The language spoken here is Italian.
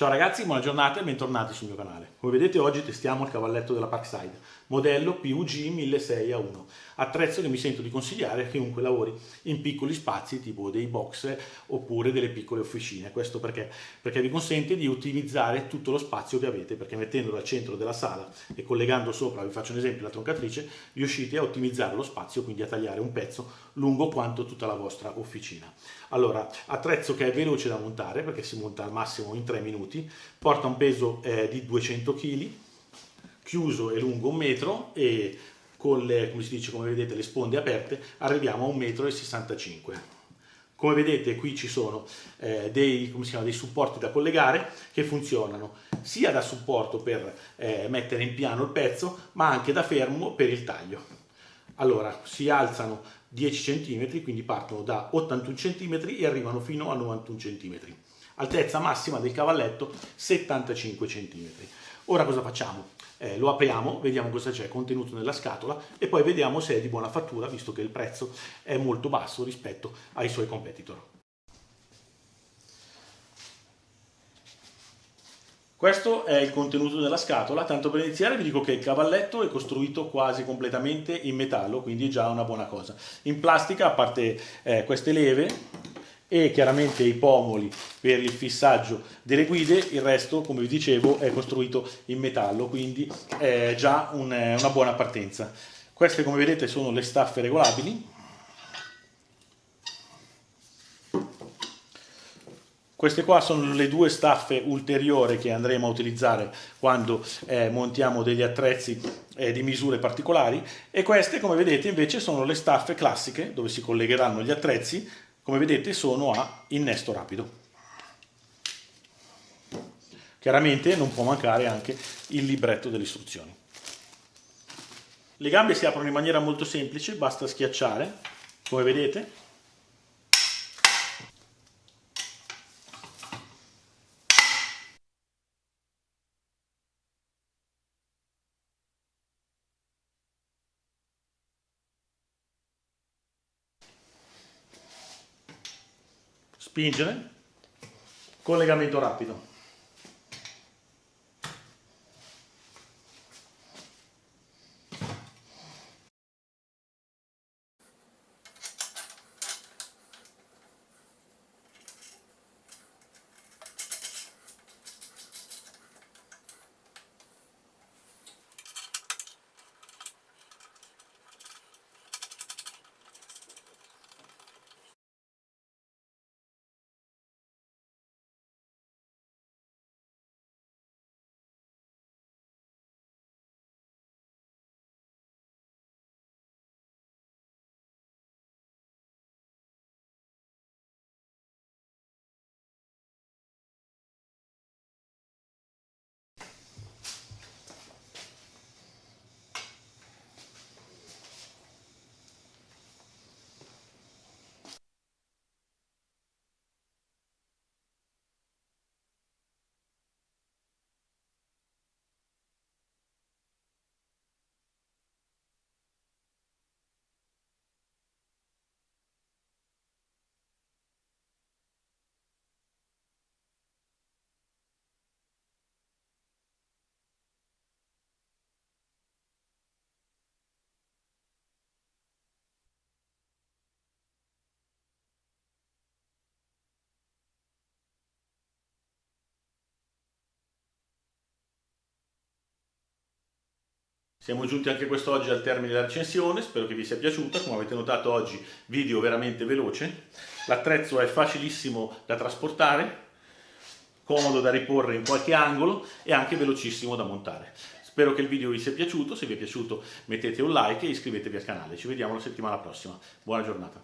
Ciao ragazzi, buona giornata e bentornati sul mio canale. Come vedete oggi testiamo il cavalletto della Parkside, modello PUG 1600A1, attrezzo che mi sento di consigliare a chiunque lavori in piccoli spazi tipo dei box oppure delle piccole officine. Questo perché? Perché vi consente di ottimizzare tutto lo spazio che avete, perché mettendolo al centro della sala e collegando sopra, vi faccio un esempio, la troncatrice, riuscite a ottimizzare lo spazio, quindi a tagliare un pezzo lungo quanto tutta la vostra officina. Allora, attrezzo che è veloce da montare perché si monta al massimo in 3 minuti, porta un peso eh, di 200 kg, chiuso e lungo un metro e con le, come si dice, come vedete, le sponde aperte arriviamo a 1,65 m. Come vedete qui ci sono eh, dei, chiama, dei, supporti da collegare che funzionano sia da supporto per eh, mettere in piano il pezzo ma anche da fermo per il taglio. Allora si alzano 10 cm, quindi partono da 81 cm e arrivano fino a 91 cm altezza massima del cavalletto 75 cm. Ora cosa facciamo? Eh, lo apriamo, vediamo cosa c'è contenuto nella scatola e poi vediamo se è di buona fattura visto che il prezzo è molto basso rispetto ai suoi competitor. Questo è il contenuto della scatola, tanto per iniziare vi dico che il cavalletto è costruito quasi completamente in metallo, quindi è già una buona cosa. In plastica, a parte eh, queste leve, e chiaramente i pomoli per il fissaggio delle guide, il resto come vi dicevo è costruito in metallo, quindi è già un, una buona partenza. Queste come vedete sono le staffe regolabili, Queste qua sono le due staffe ulteriori che andremo a utilizzare quando eh, montiamo degli attrezzi eh, di misure particolari e queste come vedete invece sono le staffe classiche dove si collegheranno gli attrezzi come vedete sono a innesto rapido. Chiaramente non può mancare anche il libretto delle istruzioni. Le gambe si aprono in maniera molto semplice, basta schiacciare, come vedete. Spingere, collegamento rapido. Siamo giunti anche quest'oggi al termine della recensione, spero che vi sia piaciuta, come avete notato oggi video veramente veloce. L'attrezzo è facilissimo da trasportare, comodo da riporre in qualche angolo e anche velocissimo da montare. Spero che il video vi sia piaciuto, se vi è piaciuto mettete un like e iscrivetevi al canale. Ci vediamo la settimana prossima. Buona giornata.